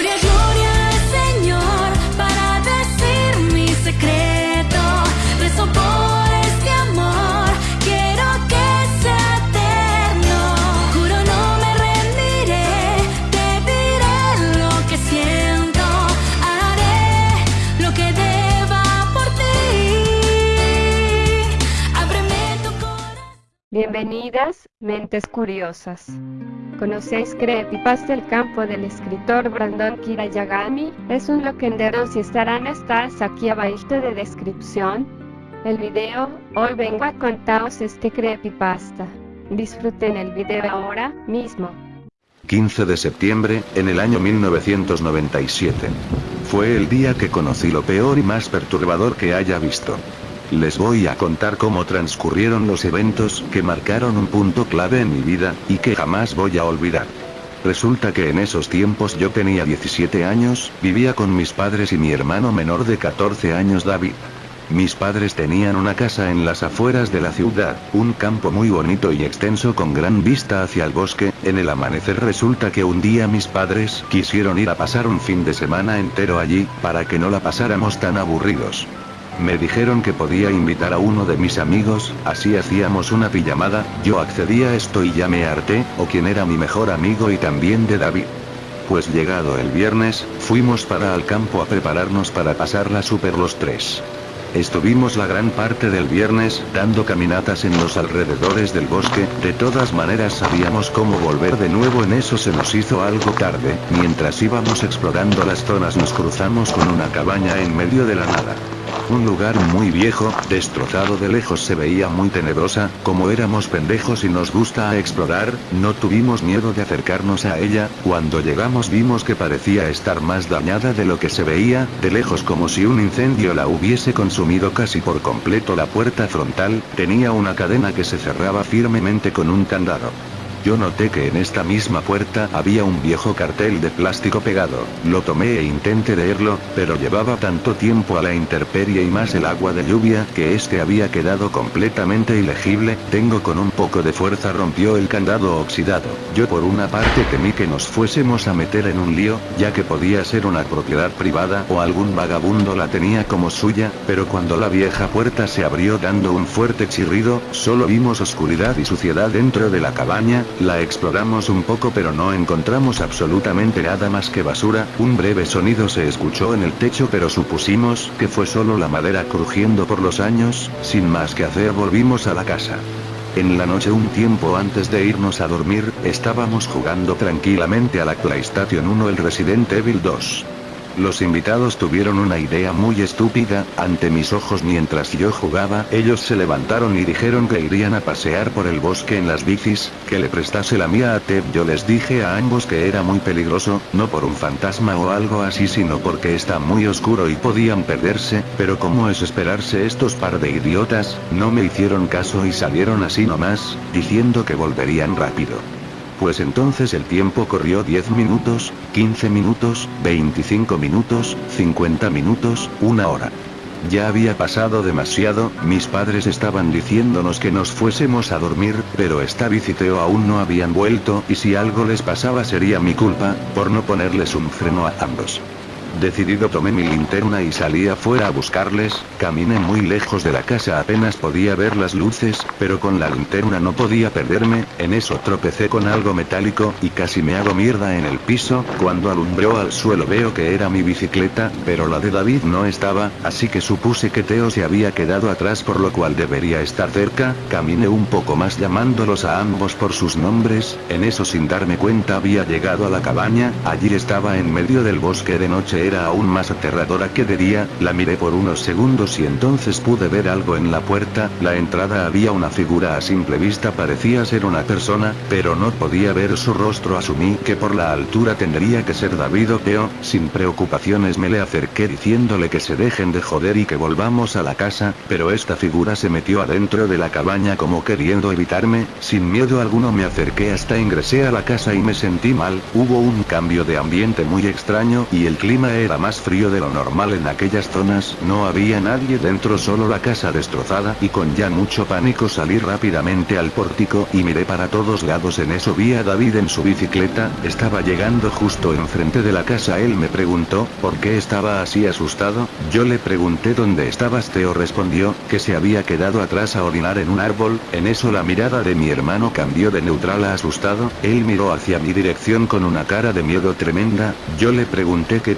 Gloria, Bienvenidas, mentes curiosas. ¿Conocéis Creepypasta el campo del escritor Brandon Kirayagami? Es un loquendero si estarán estas aquí abajo de descripción. El video, hoy vengo a contaros este Creepypasta. Disfruten el video ahora mismo. 15 de septiembre, en el año 1997. Fue el día que conocí lo peor y más perturbador que haya visto. Les voy a contar cómo transcurrieron los eventos que marcaron un punto clave en mi vida, y que jamás voy a olvidar. Resulta que en esos tiempos yo tenía 17 años, vivía con mis padres y mi hermano menor de 14 años David. Mis padres tenían una casa en las afueras de la ciudad, un campo muy bonito y extenso con gran vista hacia el bosque, en el amanecer resulta que un día mis padres quisieron ir a pasar un fin de semana entero allí, para que no la pasáramos tan aburridos. Me dijeron que podía invitar a uno de mis amigos, así hacíamos una pijamada, yo accedí a esto y ya me harté, o quien era mi mejor amigo y también de David. Pues llegado el viernes, fuimos para al campo a prepararnos para pasarla super los tres. Estuvimos la gran parte del viernes, dando caminatas en los alrededores del bosque, de todas maneras sabíamos cómo volver de nuevo en eso se nos hizo algo tarde, mientras íbamos explorando las zonas nos cruzamos con una cabaña en medio de la nada. Un lugar muy viejo, destrozado de lejos se veía muy tenebrosa, como éramos pendejos y nos gusta explorar, no tuvimos miedo de acercarnos a ella, cuando llegamos vimos que parecía estar más dañada de lo que se veía, de lejos como si un incendio la hubiese consumido casi por completo la puerta frontal, tenía una cadena que se cerraba firmemente con un candado. Yo noté que en esta misma puerta había un viejo cartel de plástico pegado, lo tomé e intenté leerlo, pero llevaba tanto tiempo a la intemperie y más el agua de lluvia que este había quedado completamente ilegible, tengo con un poco de fuerza rompió el candado oxidado. Yo por una parte temí que nos fuésemos a meter en un lío, ya que podía ser una propiedad privada o algún vagabundo la tenía como suya, pero cuando la vieja puerta se abrió dando un fuerte chirrido, solo vimos oscuridad y suciedad dentro de la cabaña, la exploramos un poco pero no encontramos absolutamente nada más que basura, un breve sonido se escuchó en el techo pero supusimos que fue solo la madera crujiendo por los años, sin más que hacer volvimos a la casa. En la noche un tiempo antes de irnos a dormir, estábamos jugando tranquilamente a la PlayStation 1 el Resident Evil 2. Los invitados tuvieron una idea muy estúpida, ante mis ojos mientras yo jugaba, ellos se levantaron y dijeron que irían a pasear por el bosque en las bicis, que le prestase la mía a Ted. Yo les dije a ambos que era muy peligroso, no por un fantasma o algo así sino porque está muy oscuro y podían perderse, pero como es esperarse estos par de idiotas, no me hicieron caso y salieron así nomás, diciendo que volverían rápido. Pues entonces el tiempo corrió 10 minutos, 15 minutos, 25 minutos, 50 minutos, una hora. Ya había pasado demasiado, mis padres estaban diciéndonos que nos fuésemos a dormir, pero esta visiteo aún no habían vuelto y si algo les pasaba sería mi culpa, por no ponerles un freno a ambos. Decidido tomé mi linterna y salí afuera a buscarles, caminé muy lejos de la casa apenas podía ver las luces, pero con la linterna no podía perderme, en eso tropecé con algo metálico y casi me hago mierda en el piso, cuando alumbró al suelo veo que era mi bicicleta, pero la de David no estaba, así que supuse que Teo se había quedado atrás por lo cual debería estar cerca, caminé un poco más llamándolos a ambos por sus nombres, en eso sin darme cuenta había llegado a la cabaña, allí estaba en medio del bosque de noche era aún más aterradora que de día, la miré por unos segundos y entonces pude ver algo en la puerta, la entrada había una figura a simple vista parecía ser una persona, pero no podía ver su rostro asumí que por la altura tendría que ser David o Teo, sin preocupaciones me le acerqué diciéndole que se dejen de joder y que volvamos a la casa, pero esta figura se metió adentro de la cabaña como queriendo evitarme, sin miedo alguno me acerqué hasta ingresé a la casa y me sentí mal, hubo un cambio de ambiente muy extraño y el clima era más frío de lo normal en aquellas zonas, no había nadie dentro solo la casa destrozada y con ya mucho pánico salí rápidamente al pórtico y miré para todos lados. En eso vi a David en su bicicleta, estaba llegando justo enfrente de la casa. Él me preguntó, ¿por qué estaba así asustado? Yo le pregunté dónde estabas Teo respondió, que se había quedado atrás a orinar en un árbol, en eso la mirada de mi hermano cambió de neutral a asustado, él miró hacia mi dirección con una cara de miedo tremenda, yo le pregunté qué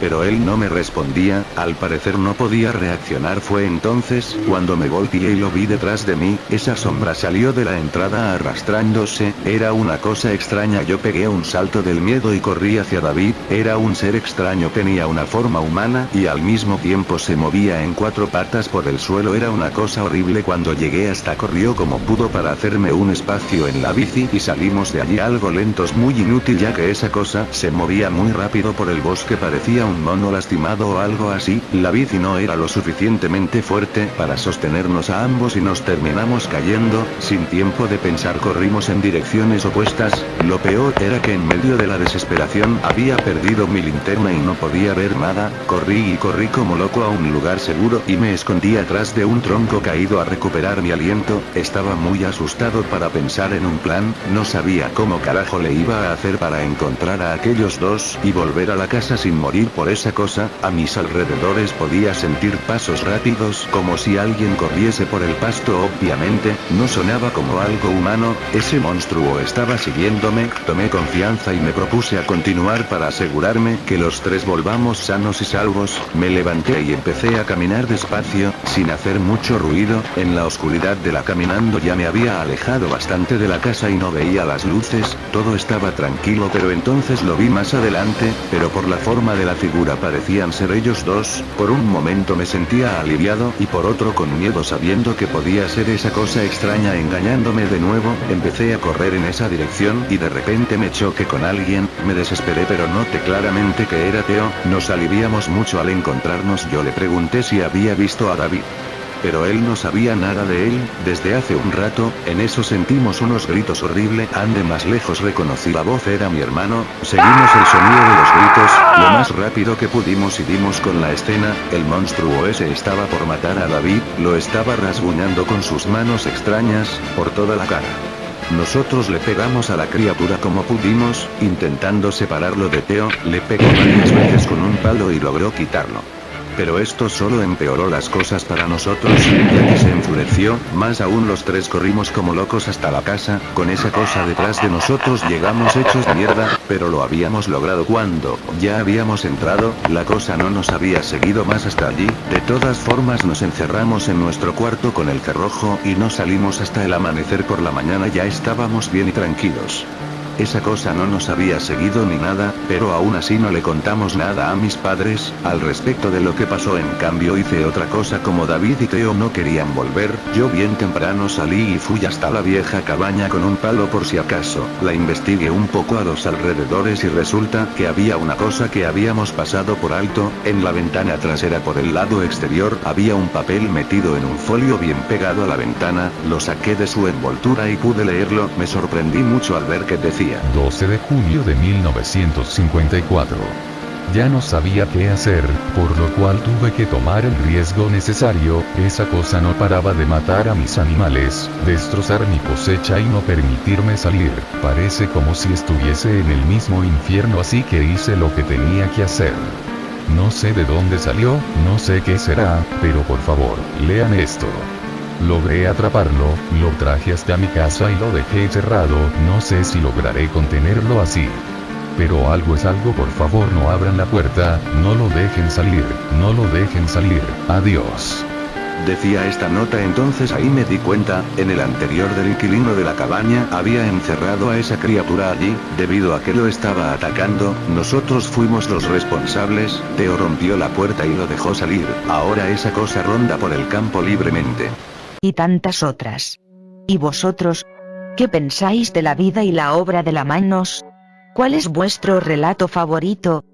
pero él no me respondía, al parecer no podía reaccionar. Fue entonces, cuando me volteé y lo vi detrás de mí, esa sombra salió de la entrada arrastrándose, era una cosa extraña. Yo pegué un salto del miedo y corrí hacia David, era un ser extraño tenía una forma humana y al mismo tiempo se movía en cuatro patas por el suelo. Era una cosa horrible. Cuando llegué hasta corrió como pudo para hacerme un espacio en la bici y salimos de allí. Algo lentos muy inútil ya que esa cosa se movía muy rápido por el bosque parecía un mono lastimado o algo así, la bici no era lo suficientemente fuerte para sostenernos a ambos y nos terminamos cayendo, sin tiempo de pensar corrimos en direcciones opuestas, lo peor era que en medio de la desesperación había perdido mi linterna y no podía ver nada, corrí y corrí como loco a un lugar seguro y me escondí atrás de un tronco caído a recuperar mi aliento, estaba muy asustado para pensar en un plan, no sabía cómo carajo le iba a hacer para encontrar a aquellos dos y volver a la casa sin morir por esa cosa, a mis alrededores podía sentir pasos rápidos como si alguien corriese por el pasto. Obviamente, no sonaba como algo humano, ese monstruo estaba siguiéndome, tomé confianza y me propuse a continuar para asegurarme que los tres volvamos sanos y salvos, me levanté y empecé a caminar despacio, sin hacer mucho ruido, en la oscuridad de la caminando ya me había alejado bastante de la casa y no veía las luces, todo estaba tranquilo pero entonces lo vi más adelante, pero por la forma de la figura parecían ser ellos dos, por un momento me sentía aliviado y por otro con miedo sabiendo que podía ser esa cosa extraña engañándome de nuevo, empecé a correr en esa dirección y de repente me choqué con alguien, me desesperé pero noté claramente que era Teo, nos aliviamos mucho al encontrarnos yo le pregunté si había visto a David. Pero él no sabía nada de él, desde hace un rato, en eso sentimos unos gritos horrible, ande más lejos reconocí la voz era mi hermano, seguimos el sonido de los gritos, lo más rápido que pudimos y dimos con la escena, el monstruo ese estaba por matar a David, lo estaba rasguñando con sus manos extrañas, por toda la cara. Nosotros le pegamos a la criatura como pudimos, intentando separarlo de Teo, le pegó varias veces con un palo y logró quitarlo. Pero esto solo empeoró las cosas para nosotros, ya que se enfureció, más aún los tres corrimos como locos hasta la casa, con esa cosa detrás de nosotros llegamos hechos mierda, pero lo habíamos logrado. Cuando, ya habíamos entrado, la cosa no nos había seguido más hasta allí, de todas formas nos encerramos en nuestro cuarto con el cerrojo y no salimos hasta el amanecer por la mañana. Ya estábamos bien y tranquilos. Esa cosa no nos había seguido ni nada, pero aún así no le contamos nada a mis padres, al respecto de lo que pasó. En cambio hice otra cosa como David y Teo no querían volver, yo bien temprano salí y fui hasta la vieja cabaña con un palo por si acaso, la investigué un poco a los alrededores y resulta que había una cosa que habíamos pasado por alto, en la ventana trasera por el lado exterior había un papel metido en un folio bien pegado a la ventana, lo saqué de su envoltura y pude leerlo, me sorprendí mucho al ver que decía 12 de julio de 1954. Ya no sabía qué hacer, por lo cual tuve que tomar el riesgo necesario, esa cosa no paraba de matar a mis animales, destrozar mi cosecha y no permitirme salir, parece como si estuviese en el mismo infierno así que hice lo que tenía que hacer. No sé de dónde salió, no sé qué será, pero por favor, lean esto. Logré atraparlo, lo traje hasta mi casa y lo dejé cerrado, no sé si lograré contenerlo así. Pero algo es algo, por favor no abran la puerta, no lo dejen salir, no lo dejen salir, adiós. Decía esta nota entonces ahí me di cuenta, en el anterior del inquilino de la cabaña había encerrado a esa criatura allí, debido a que lo estaba atacando, nosotros fuimos los responsables, Teo rompió la puerta y lo dejó salir, ahora esa cosa ronda por el campo libremente. Y tantas otras. ¿Y vosotros? ¿Qué pensáis de la vida y la obra de la Manos? ¿Cuál es vuestro relato favorito?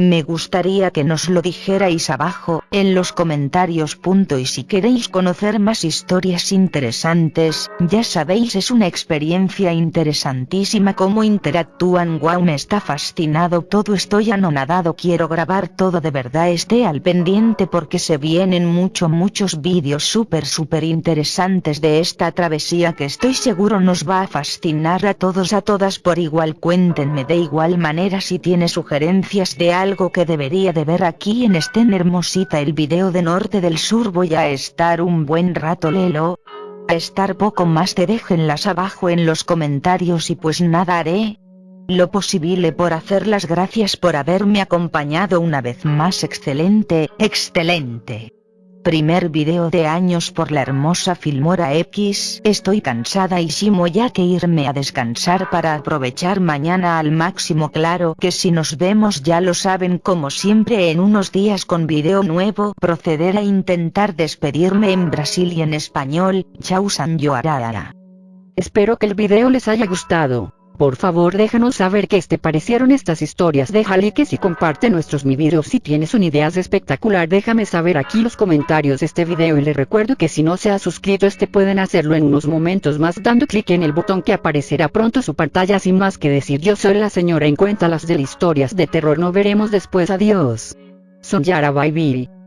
Me gustaría que nos lo dijerais abajo, en los comentarios. Y si queréis conocer más historias interesantes, ya sabéis es una experiencia interesantísima cómo interactúan. Wow me está fascinado todo estoy anonadado quiero grabar todo de verdad esté al pendiente porque se vienen mucho muchos vídeos súper súper interesantes de esta travesía que estoy seguro nos va a fascinar a todos a todas por igual cuéntenme. De igual manera si tiene sugerencias de algo algo que debería de ver aquí en este hermosita el video de norte del sur voy a estar un buen rato lelo. A estar poco más te déjenlas abajo en los comentarios y pues nada haré. Lo posible por hacer las gracias por haberme acompañado una vez más excelente, excelente. Primer video de años por la hermosa Filmora X. Estoy cansada y simo ya que irme a descansar para aprovechar mañana al máximo claro que si nos vemos ya lo saben como siempre en unos días con video nuevo proceder a intentar despedirme en Brasil y en español. Chau San. Espero que el video les haya gustado. Por favor déjanos saber qué te parecieron estas historias. Deja likes y comparte nuestros mi videos si tienes una idea espectacular. Déjame saber aquí los comentarios de este video y les recuerdo que si no se ha suscrito este pueden hacerlo en unos momentos más dando clic en el botón que aparecerá pronto su pantalla. Sin más que decir yo soy la señora en cuenta las de historias de terror. No veremos después. Adiós. Son Yara Bye